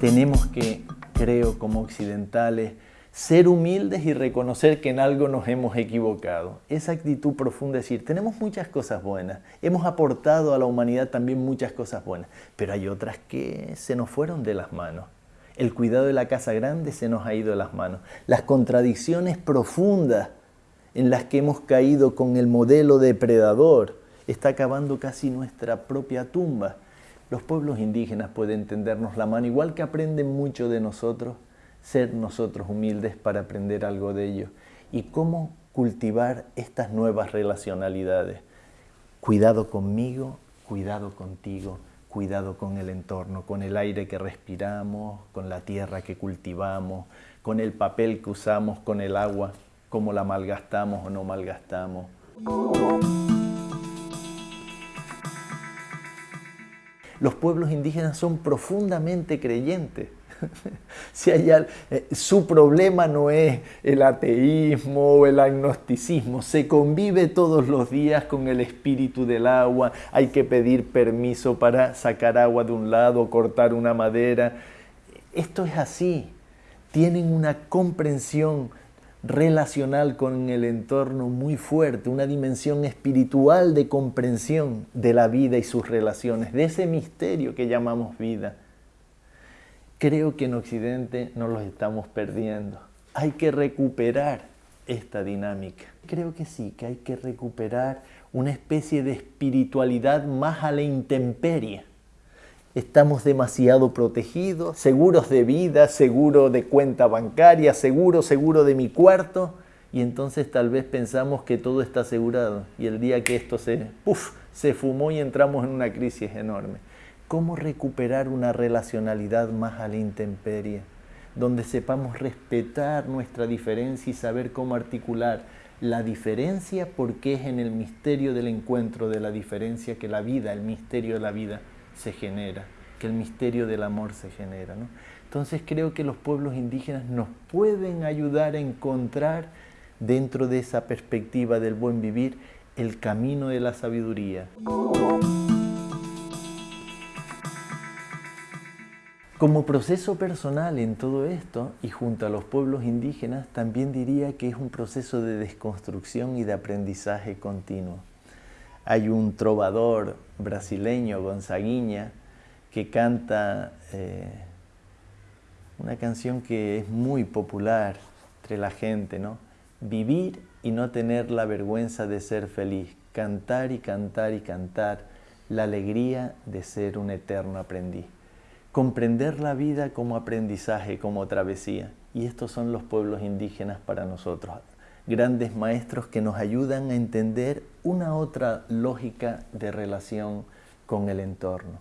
tenemos que, creo, como occidentales, ser humildes y reconocer que en algo nos hemos equivocado. Esa actitud profunda, es decir, tenemos muchas cosas buenas, hemos aportado a la humanidad también muchas cosas buenas, pero hay otras que se nos fueron de las manos. El cuidado de la casa grande se nos ha ido de las manos. Las contradicciones profundas en las que hemos caído con el modelo depredador está acabando casi nuestra propia tumba. Los pueblos indígenas pueden tendernos la mano, igual que aprenden mucho de nosotros, ser nosotros humildes para aprender algo de ellos y cómo cultivar estas nuevas relacionalidades. Cuidado conmigo, cuidado contigo, cuidado con el entorno, con el aire que respiramos, con la tierra que cultivamos, con el papel que usamos, con el agua, cómo la malgastamos o no malgastamos. Los pueblos indígenas son profundamente creyentes. si eh, su problema no es el ateísmo o el agnosticismo, se convive todos los días con el espíritu del agua, hay que pedir permiso para sacar agua de un lado, cortar una madera. Esto es así, tienen una comprensión relacional con el entorno muy fuerte, una dimensión espiritual de comprensión de la vida y sus relaciones, de ese misterio que llamamos vida. Creo que en Occidente no los estamos perdiendo. Hay que recuperar esta dinámica. Creo que sí, que hay que recuperar una especie de espiritualidad más a la intemperie. Estamos demasiado protegidos, seguros de vida, seguro de cuenta bancaria, seguro, seguro de mi cuarto, y entonces tal vez pensamos que todo está asegurado. Y el día que esto se, se fumó y entramos en una crisis enorme. Cómo recuperar una relacionalidad más a la intemperie, donde sepamos respetar nuestra diferencia y saber cómo articular la diferencia porque es en el misterio del encuentro de la diferencia que la vida, el misterio de la vida se genera, que el misterio del amor se genera. Entonces creo que los pueblos indígenas nos pueden ayudar a encontrar dentro de esa perspectiva del buen vivir el camino de la sabiduría. Como proceso personal en todo esto, y junto a los pueblos indígenas, también diría que es un proceso de desconstrucción y de aprendizaje continuo. Hay un trovador brasileño, Gonzaguinha, que canta eh, una canción que es muy popular entre la gente, ¿no? Vivir y no tener la vergüenza de ser feliz, cantar y cantar y cantar, la alegría de ser un eterno aprendiz comprender la vida como aprendizaje, como travesía. Y estos son los pueblos indígenas para nosotros, grandes maestros que nos ayudan a entender una otra lógica de relación con el entorno.